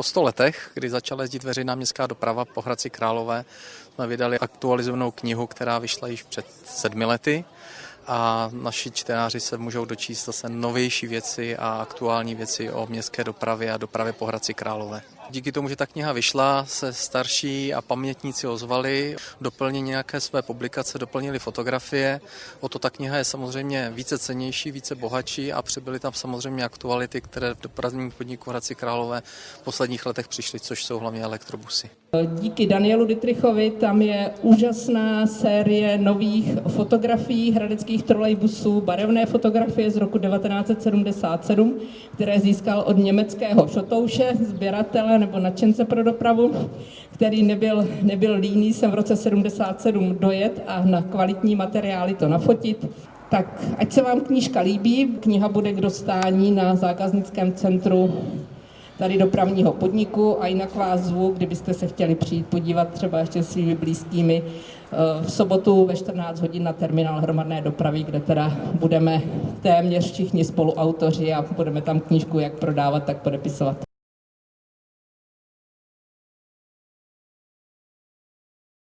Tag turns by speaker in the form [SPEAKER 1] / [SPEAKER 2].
[SPEAKER 1] Po sto letech, kdy začala jezdit veřejná městská doprava po Hradci Králové, jsme vydali aktualizovanou knihu, která vyšla již před sedmi lety a naši čtenáři se můžou dočíst zase novější věci a aktuální věci o městské dopravě a dopravě po Hradci Králové. Díky tomu, že ta kniha vyšla, se starší a pamětníci ozvali, doplnili nějaké své publikace, doplnili fotografie. O to ta kniha je samozřejmě více cenější, více bohatší a přibyly tam samozřejmě aktuality, které v dopravním podniku Hradci Králové v posledních letech přišly, což jsou hlavně elektrobusy.
[SPEAKER 2] Díky Danielu Dittrichovi tam je úžasná série nových fotografií hradeckých trolejbusů, barevné fotografie z roku 1977, které získal od německého šotouše, sběratele nebo nadšence pro dopravu, který nebyl, nebyl líný sem v roce 77 dojet a na kvalitní materiály to nafotit. Tak ať se vám knížka líbí, kniha bude k dostání na zákaznickém centru tady dopravního podniku a jinak vás zvu, kdybyste se chtěli přijít podívat třeba ještě svými blízkými eh, v sobotu ve 14 hodin na terminál hromadné dopravy, kde teda budeme téměř všichni spoluautoři a budeme tam knížku jak prodávat, tak podepisovat.